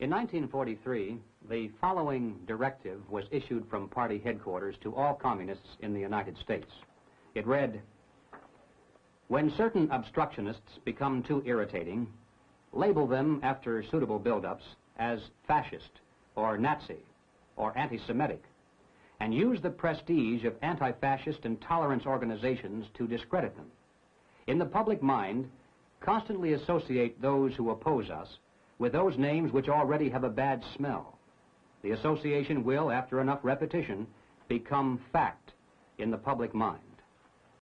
In 1943, the following directive was issued from party headquarters to all communists in the United States. It read, When certain obstructionists become too irritating, label them after suitable buildups as fascist or Nazi or anti-Semitic and use the prestige of anti-fascist and tolerance organizations to discredit them. In the public mind, constantly associate those who oppose us with those names which already have a bad smell. The association will, after enough repetition, become fact in the public mind.